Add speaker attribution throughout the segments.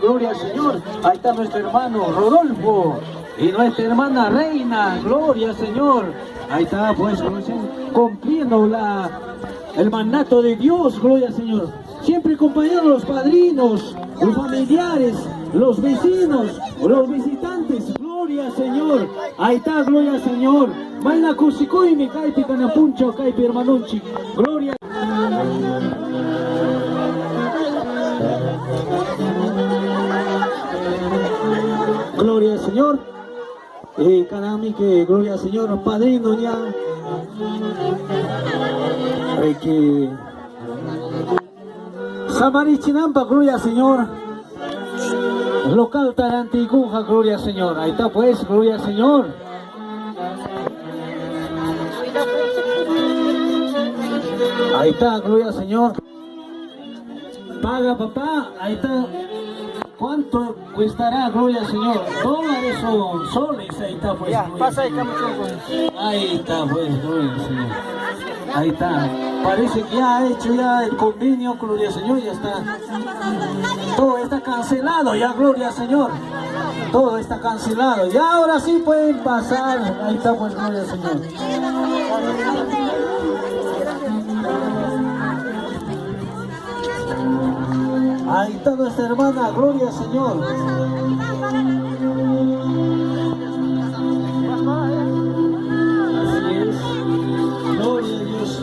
Speaker 1: Gloria al Señor. Ahí está nuestro hermano Rodolfo y nuestra hermana Reina, gloria al Señor. Ahí está pues, al Señor, cumpliendo la, el mandato de Dios, gloria al Señor. Siempre acompañando a los padrinos, los familiares, los vecinos, los visitantes, gloria al Señor. Ahí está, gloria al Señor. Vaina Cusicoy, mi caipi caipi hermanunchi. Gloria. Gloria Eh, carami que gloria al Señor, padrino ya. Hay que Samarichinampa, gloria al Señor. Local Tarantiguja, gloria al Señor. Ahí está pues, gloria al Señor. Ahí está, gloria al Señor. Paga papá, ahí está. ¿Cuánto cuestará, gloria al Señor? Dólares o soles, ahí está pues.
Speaker 2: Ya, pasa ahí,
Speaker 1: Señor.
Speaker 2: estamos
Speaker 1: Ahí está pues, gloria al Señor. Ahí está. Parece que ya ha hecho ya el convenio, gloria al Señor, ya está. Todo está cancelado ya, gloria al Señor. Todo está cancelado. Ya ahora sí pueden pasar. Ahí está pues, gloria al Señor. Ahí está nuestra hermana, gloria al Señor. Así es. Gloria a Dios.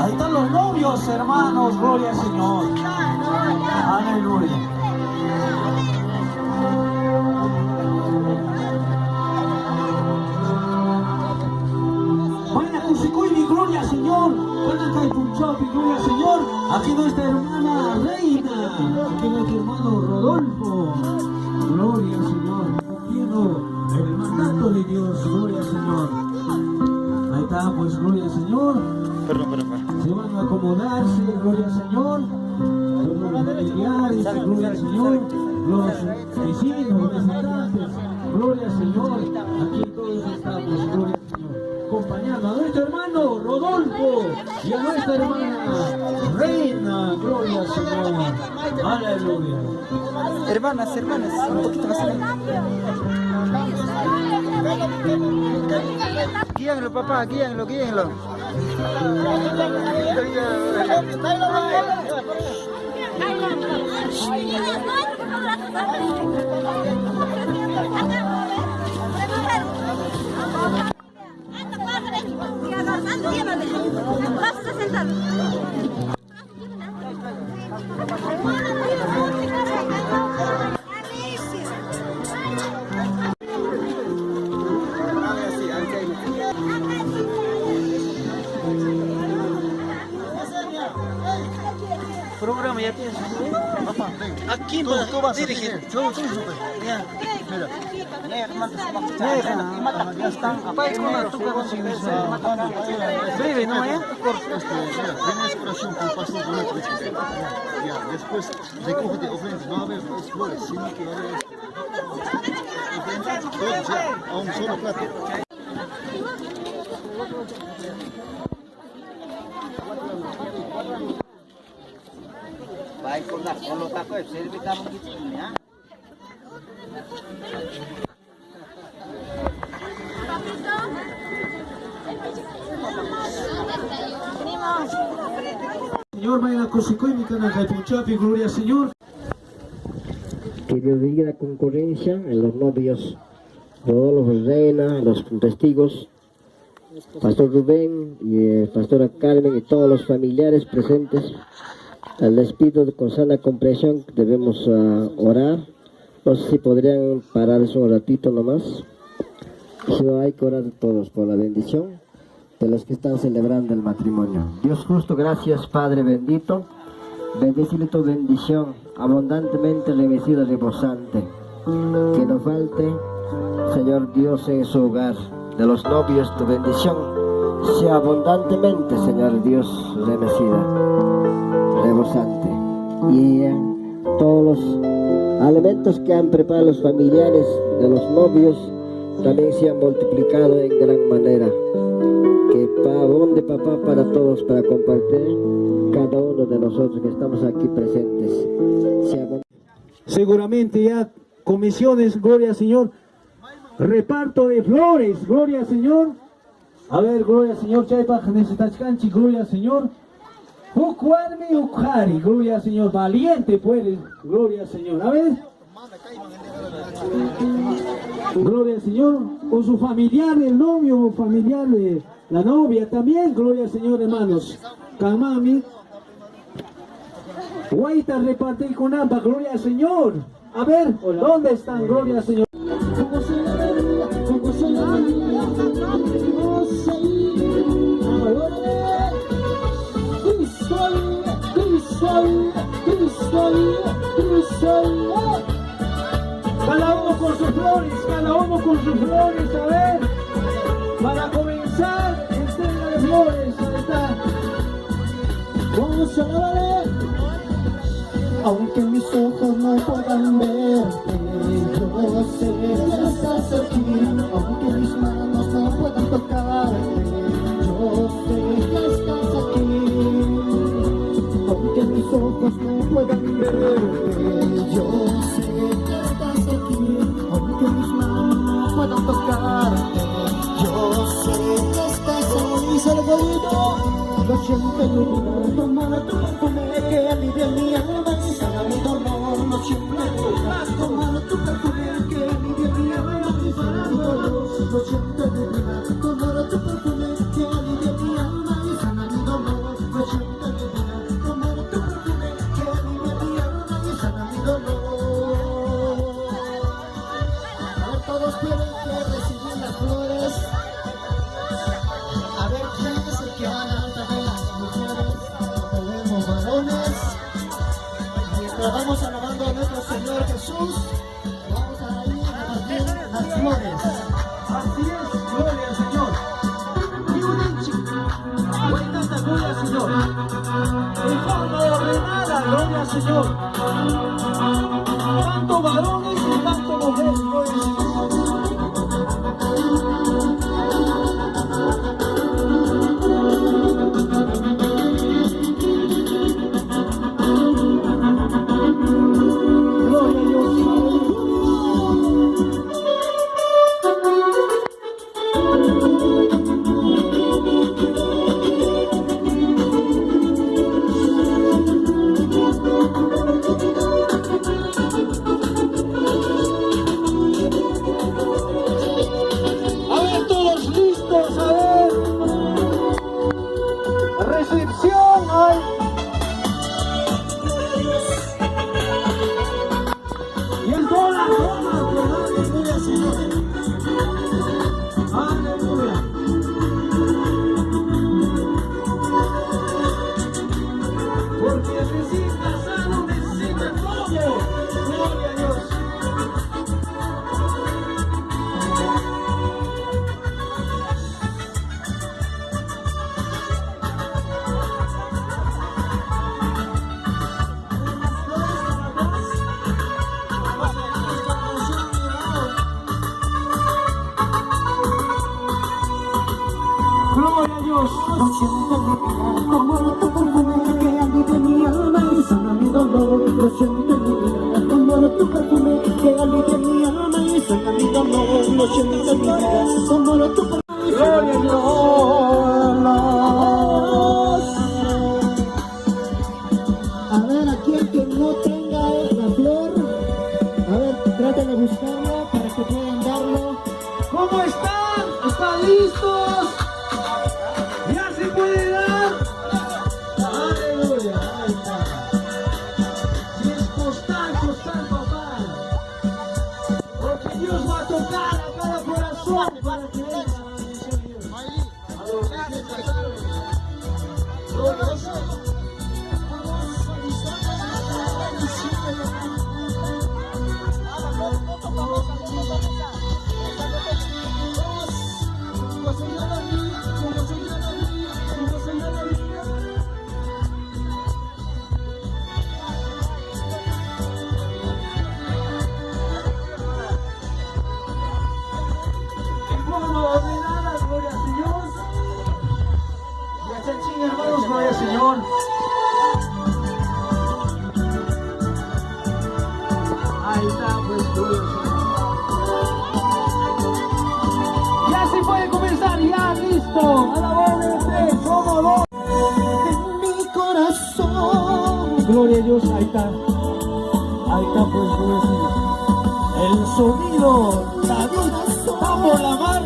Speaker 1: Ahí están los novios, hermanos, gloria al Señor. Aleluya. Caipunchapi, gloria al Señor. Aquí nuestra hermana Reina. Aquí nuestro hermano Rodolfo. Gloria al Señor. Cumpliendo el mandato de Dios. Gloria al Señor. Ahí está, pues, gloria Señor.
Speaker 2: Perdón, perdón, perdón.
Speaker 1: Se van a acomodarse, gloria al Señor. Los familiares, gloria al Señor. Los vecinos, hermano Rodolfo y a nuestra hermana Reina, gloria al Señor. Aleluya.
Speaker 2: Hermanas, hermanas, un poquito más allá. Guíanlo, papá, guíanlo, guíanlo. Program ya tienes. Papá, aquí en Todo va a salir. Todo, todo, todo. Ya están. Papá, es como tú Breve, ¿no? ¿Eh?
Speaker 3: Este, mira, tienes oración con el pastor con el Ya, después recógete ofrendas, no va a haber dos flores, sino que va a haber ofrendas, todos ya, a un solo plato.
Speaker 4: Baik, kung nak, kalau tak kau, servis kamu gitu ya.
Speaker 1: Gloria al Señor.
Speaker 5: que Dios bendiga la concurrencia en los novios, Rodolfo Reina, los testigos, Pastor Rubén y eh, Pastora Carmen y todos los familiares presentes. Les pido con sana comprensión debemos ah, orar. No sé si podrían pararse un ratito nomás. Si no hay que orar todos por la bendición. De los que están celebrando el matrimonio. Dios justo, gracias Padre bendito. Bendecile tu bendición, abundantemente remecida, rebosante. Que no falte, Señor Dios, en su hogar. De los novios, tu bendición sea abundantemente, Señor Dios, remecida, rebosante. Y todos los alimentos que han preparado los familiares de los novios también se han multiplicado en gran manera. Que pavón de papá para todos, para compartir cada uno de nosotros que estamos aquí presentes.
Speaker 1: Seguramente ya comisiones, gloria al Señor. Reparto de flores, gloria al Señor. A ver, gloria al Señor. Chaypaj necesitachkanchi, gloria al Señor. Ukwarmi ukhari, gloria al Señor. Valiente puedes, gloria al Señor. A ver. Gloria al Señor. O su familiar, el novio o familiar, de la novia también. Gloria al Señor, hermanos. Kamami. Guaita repartir con ambas, gloria al Señor. A ver, ¿dónde están? Gloria al Señor. Con sus flores, cada uno con sus flores, a ver. Para comenzar, entrega de flores, ahí está. Vamos a alabar.
Speaker 2: Aunque mis ojos no puedan verte, yo sé que estás aquí. Aunque mis manos no puedan tocarte, yo sé que estás aquí. Aunque mis ojos no puedan verte, yo sé Salvador, lo siento mi vida, toma tu perfume que alivia mi alma y sana mi dolor. Lo siento mi vida, toma tu perfume que alivia mi alma mi dolor. Lo siento Señor Jesús, vamos las flores.
Speaker 1: Así es, gloria al Señor. Cuéntate, gloria al Señor. En forma ordenada, gloria al Señor. Señor. Ahí está,
Speaker 2: pues, Ya se puede comenzar, ya, listo. A la este, como.
Speaker 1: En mi corazón.
Speaker 2: Gloria a Dios, ahí está. Ahí está, pues, El sonido, la vida, por la mano.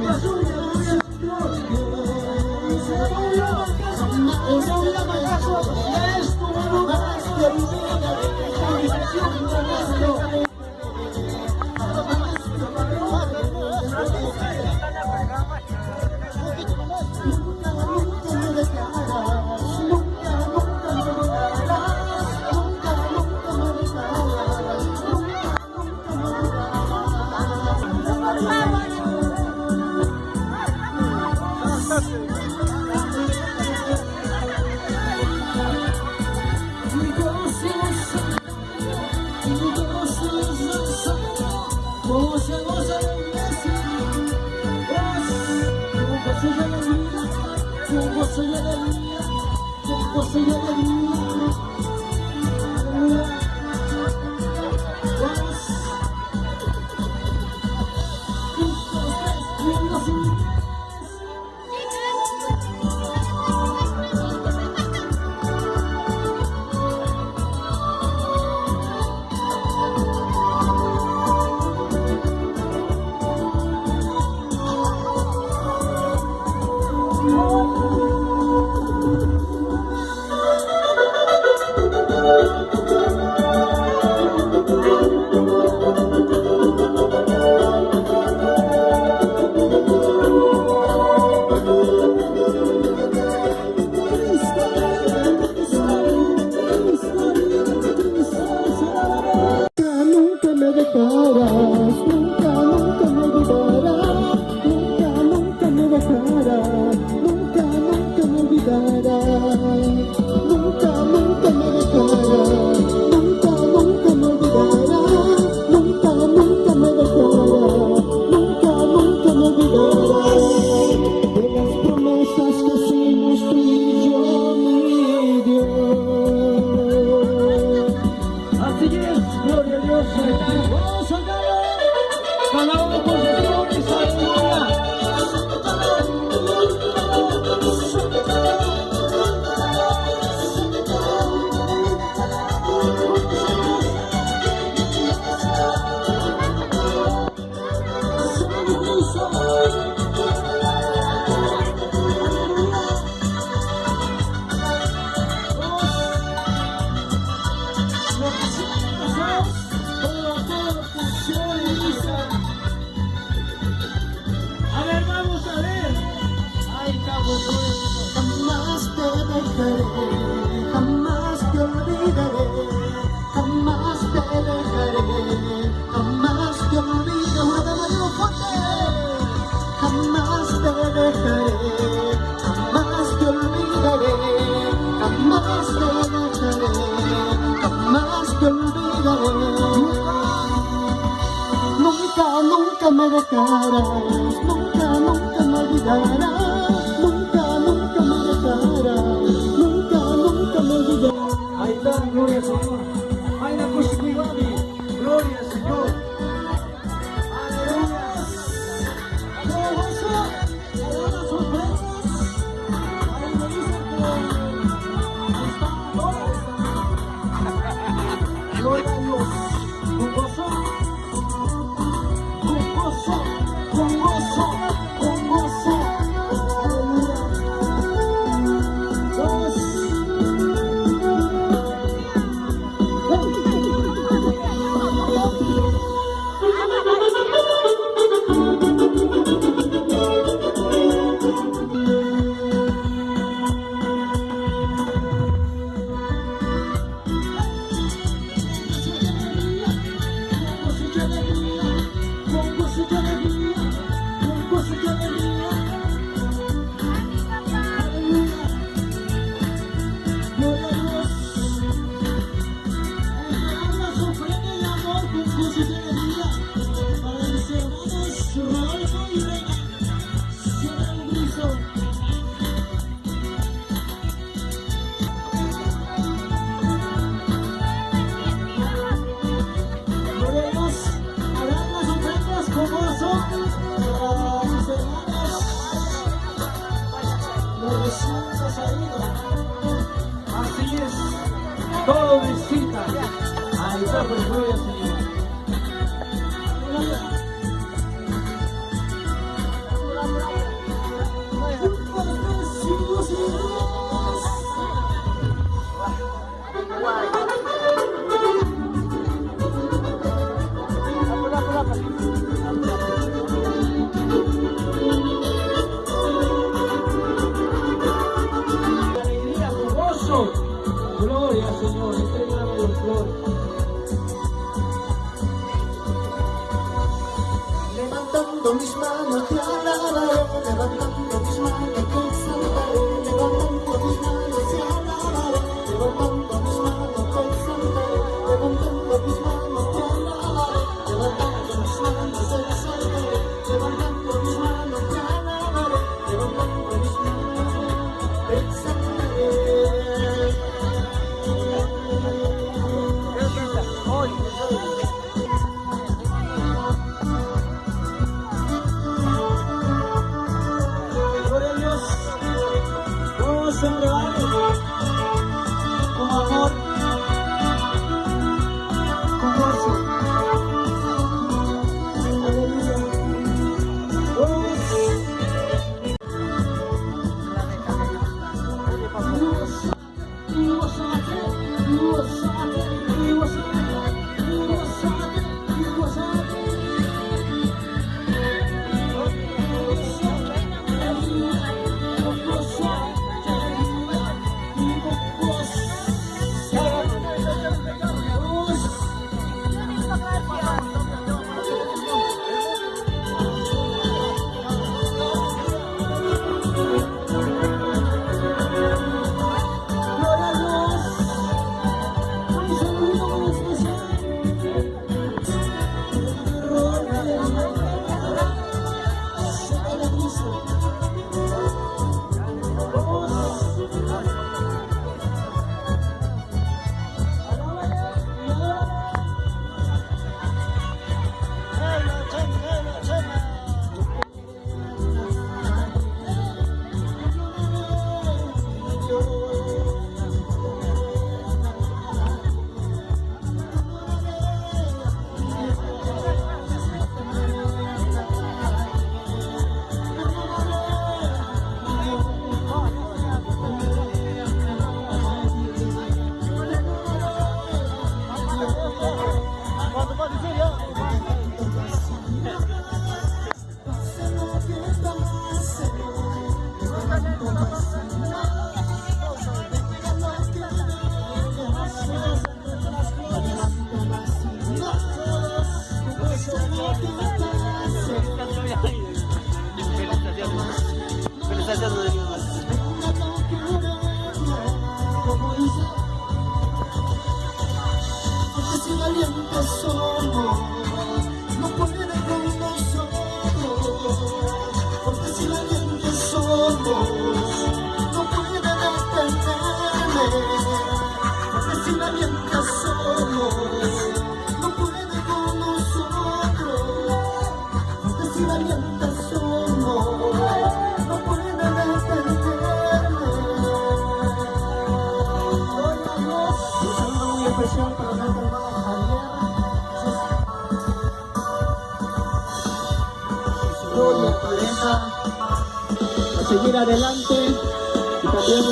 Speaker 2: Vamos, gozo y alegría, con gozo
Speaker 1: y alegría, con y. Она хочет was real.
Speaker 2: con mis manos te alabaré,
Speaker 1: 这是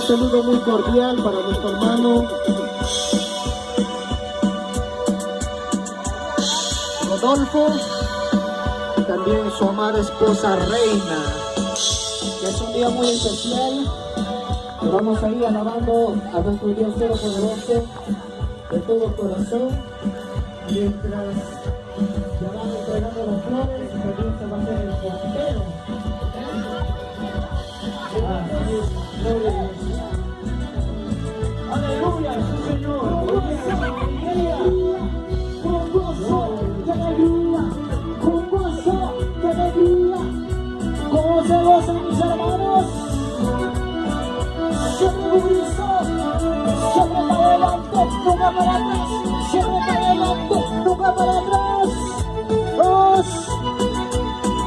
Speaker 1: saludo muy
Speaker 2: cordial para nuestro hermano Rodolfo y también su amada esposa Reina. Es un día muy especial. Vamos a ir alabando a nuestro Dios Todopoderoso de todo corazón mientras para atrás. Dos.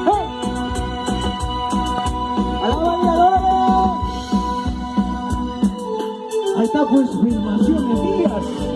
Speaker 2: ¡Hey!
Speaker 1: Ahí está pues Filmaciones Díaz.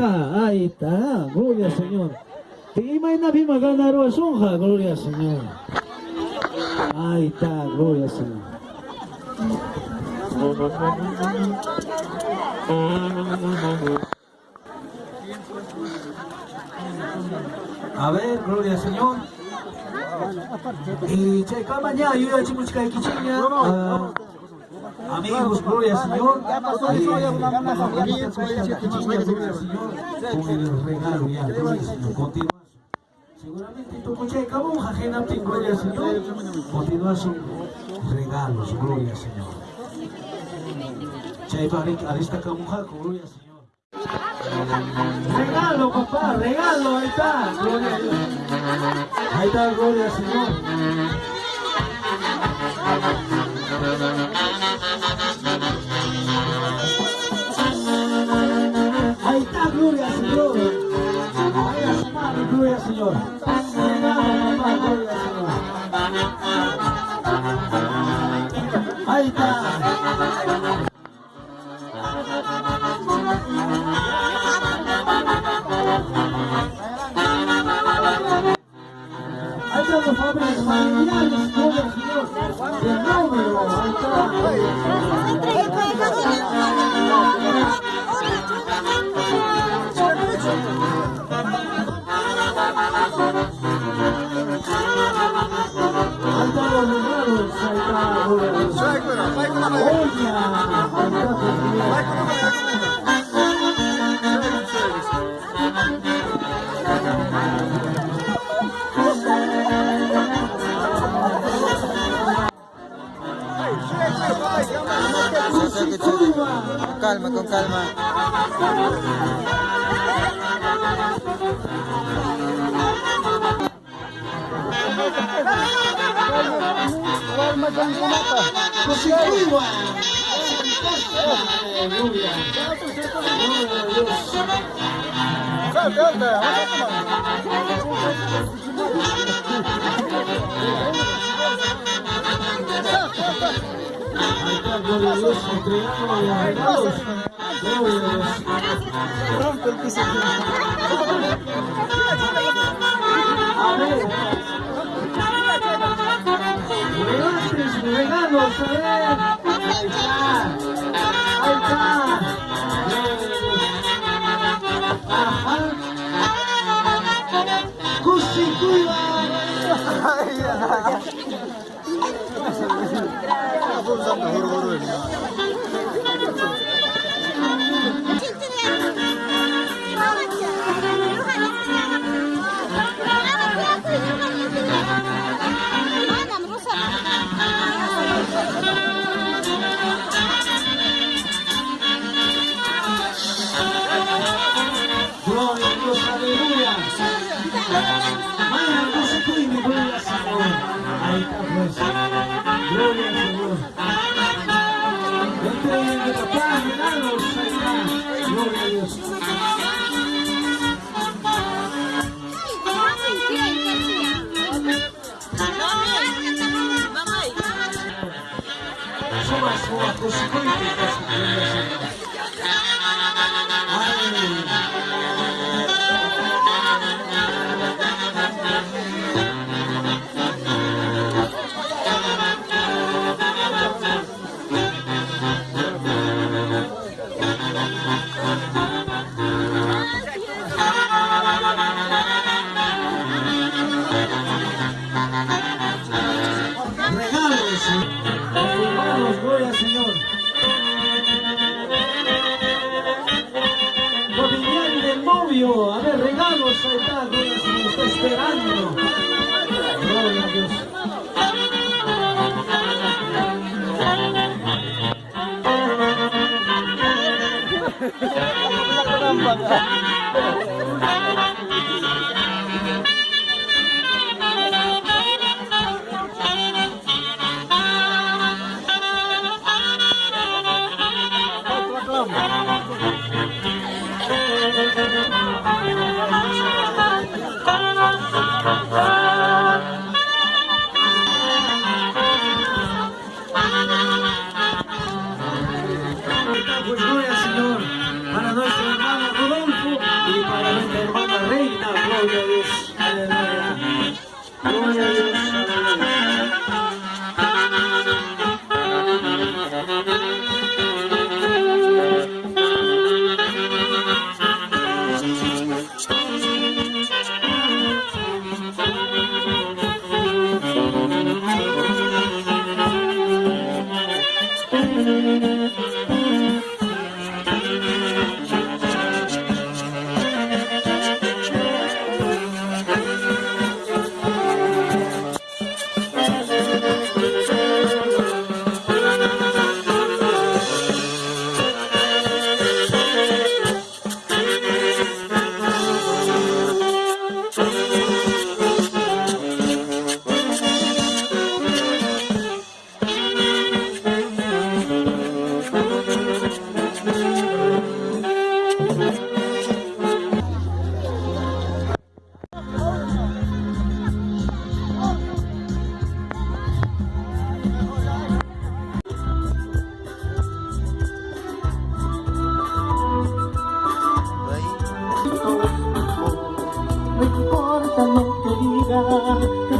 Speaker 1: Mastaqa. Ahí está, gloria al Señor. Imaynapi maganaru asunja, gloria al Señor. Ahí está, gloria al Señor. A ver, gloria al Señor. Y che, mañana yo ya chicos que kichinya. Amigos, gloria al Señor. Eh, gloria al Señor. Con el regalo ya, gloria al Señor. Seguramente tu coche cabo ajena gloria al Señor. Continuación. Regalos, gloria al Señor. Chay barik arista kamuja, gloria al Señor. Regalo, papá, regalo, ahí está, gloria a Dios. Ahí está, gloria al Señor. Ahí está, gloria Señor. Ahí a su gloria Señor. Ahí está. Ahí están los jóvenes familiares, gloria al Señor. De número, ahí está. Ahí están los regalos, ahí está, gloria a Dios. Oye, ahí está, Dios
Speaker 4: Con calma, con calma.
Speaker 1: Gloria a Dios. A ver. Regalos, regalos, a ver. Ahí está. Ahí está. Ajá. Constituiva. Gloria la la la la Pues gloria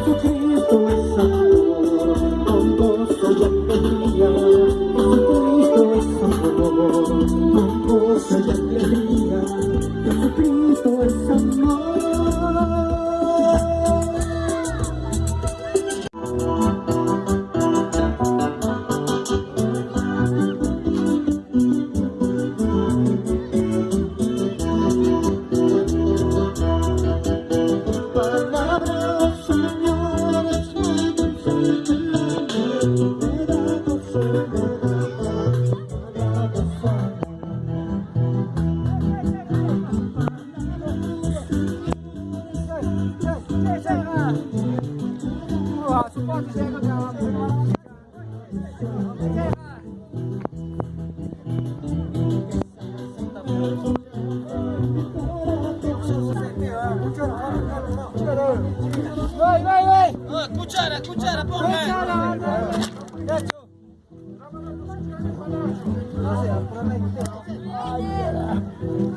Speaker 1: 不可
Speaker 4: 以。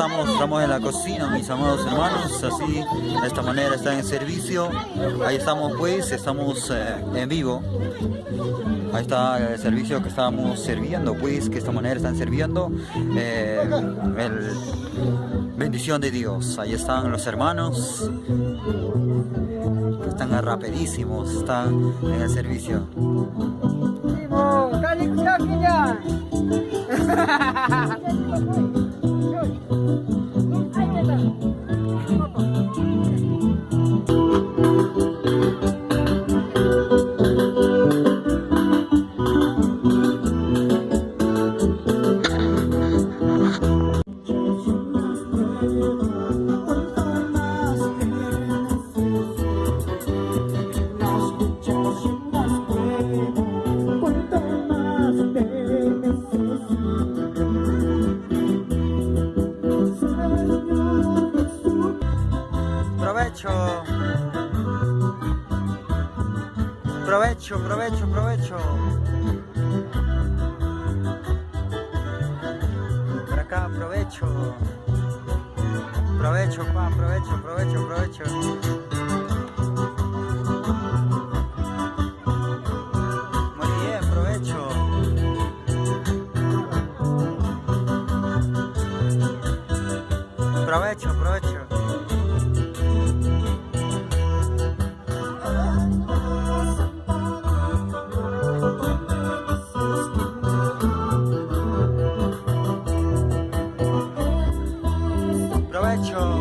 Speaker 4: estamos, estamos en la cocina, mis amados hermanos, así, de esta manera están en servicio. Ahí estamos pues, estamos eh, en vivo. Ahí está el servicio que estamos sirviendo, pues, que de esta manera están sirviendo. eh, bendición de Dios. Ahí están los hermanos. Están rapidísimos, están en el servicio.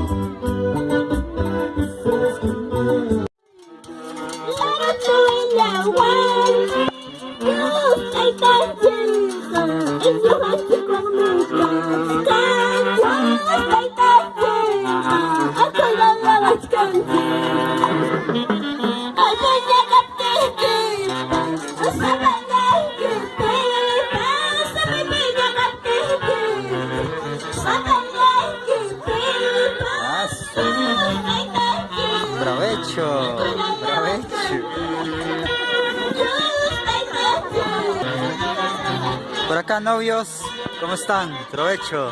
Speaker 4: Provecho. Acá, novios, ¿cómo están? Provecho.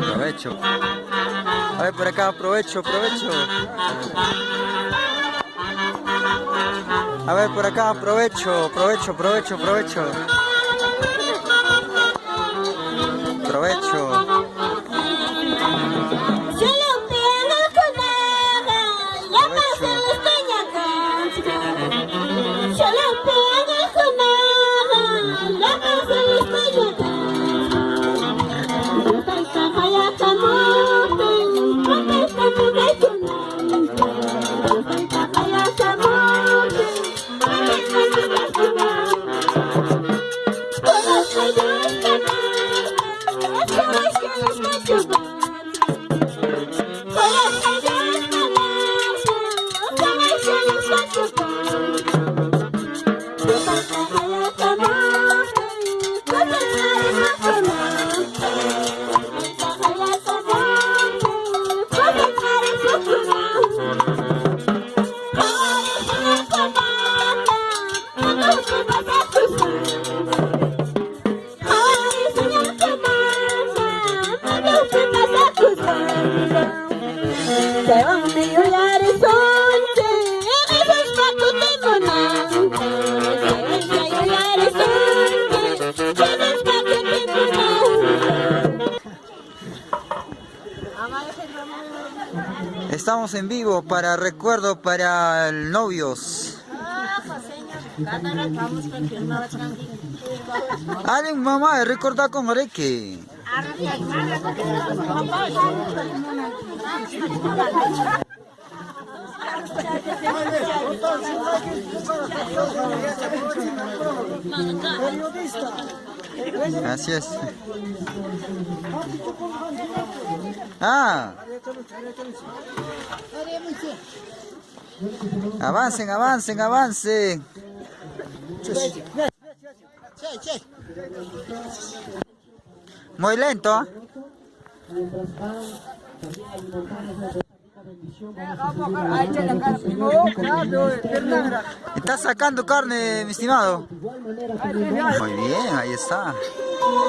Speaker 4: Provecho. A ver, por acá, provecho, provecho. A ver, por acá, provecho, provecho, provecho, provecho. Oh. Estamos en vivo para recuerdo para el novios. Alguien mamá, recordar con Oreque. Así es. Ah. Avancen, avancen, avancen. Muy lento. ¿ah? Está sacando carne, mi estimado. Muy bien, ahí está.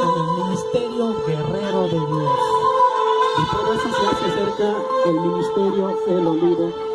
Speaker 2: el ministerio guerrero de Dios. Y por eso se hace cerca el ministerio El Olivo.